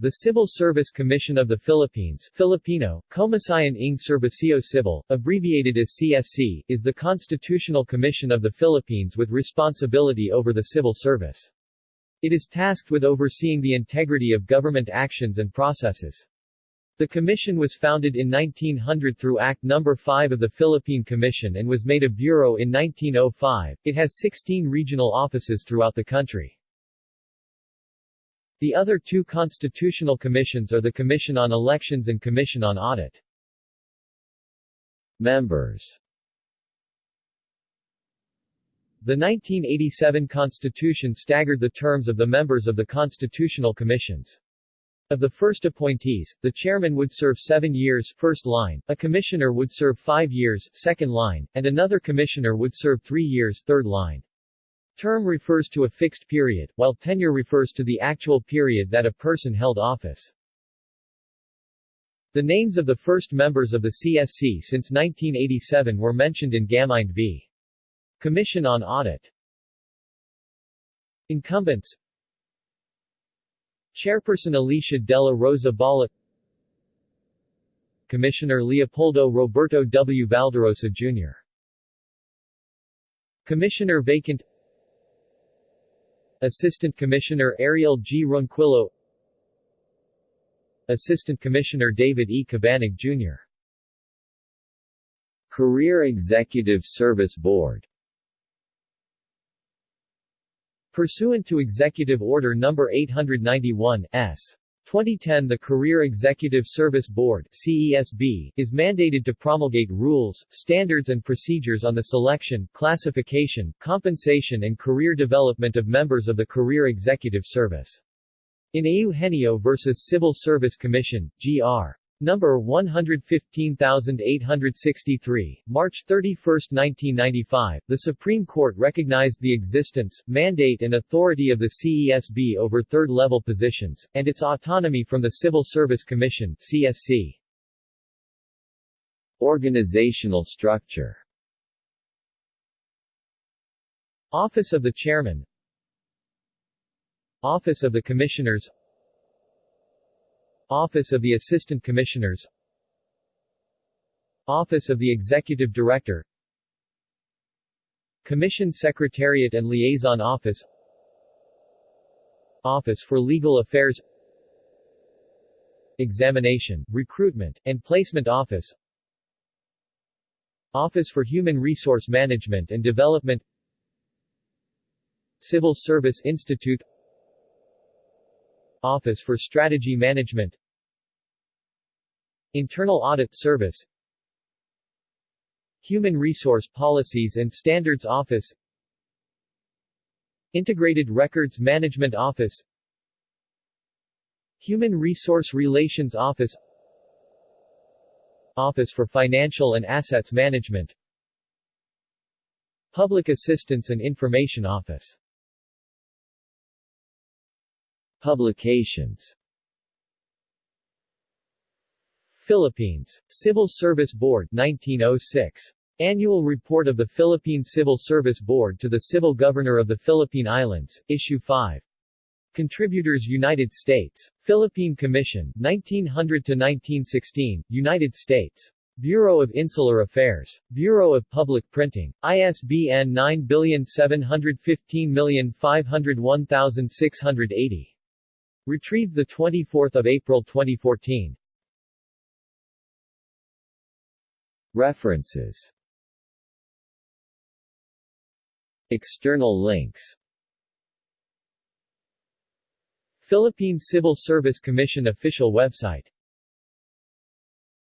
The Civil Service Commission of the Philippines Filipino, Komisyon ng Serbisyo Sibil, abbreviated as CSC, is the constitutional commission of the Philippines with responsibility over the civil service. It is tasked with overseeing the integrity of government actions and processes. The commission was founded in 1900 through Act No. 5 of the Philippine Commission and was made a bureau in 1905. It has 16 regional offices throughout the country. The other two constitutional commissions are the Commission on Elections and Commission on Audit. Members the 1987 Constitution staggered the terms of the members of the constitutional commissions. Of the first appointees, the chairman would serve seven years first line, a commissioner would serve five years second line, and another commissioner would serve three years third line. Term refers to a fixed period, while tenure refers to the actual period that a person held office. The names of the first members of the CSC since 1987 were mentioned in Gaminde v. Commission on Audit Incumbents Chairperson Alicia Dela Rosa Bala Commissioner Leopoldo Roberto W. Valderosa, Jr. Commissioner Vacant Assistant Commissioner Ariel G. Ronquillo Assistant Commissioner David E. Cabanig, Jr. Career Executive Service Board Pursuant to Executive Order No. 891, S. 2010 the Career Executive Service Board CESB, is mandated to promulgate rules, standards and procedures on the selection, classification, compensation and career development of members of the Career Executive Service. In Eugenio v. Civil Service Commission, Gr. Number 115863, March 31, 1995, the Supreme Court recognized the existence, mandate and authority of the CESB over third-level positions, and its autonomy from the Civil Service Commission CSC. Organizational structure. Office of the Chairman. Office of the Commissioners Office of the Assistant Commissioners. Office of the Executive Director. Commission Secretariat and Liaison Office. Office for Legal Affairs. Examination, Recruitment, and Placement Office. Office for Human Resource Management and Development. Civil Service Institute Office for Strategy Management. Internal Audit Service. Human Resource Policies and Standards Office. Integrated Records Management Office. Human Resource Relations Office. Office for Financial and Assets Management. Public Assistance and Information Office Publications Philippines. Civil Service Board 1906. Annual Report of the Philippine Civil Service Board to the Civil Governor of the Philippine Islands, Issue 5. Contributors United States. Philippine Commission, 1900-1916, United States. Bureau of Insular Affairs. Bureau of Public Printing. ISBN 971551680. Retrieved 24 April 2014. References. External links. Philippine Civil Service Commission official website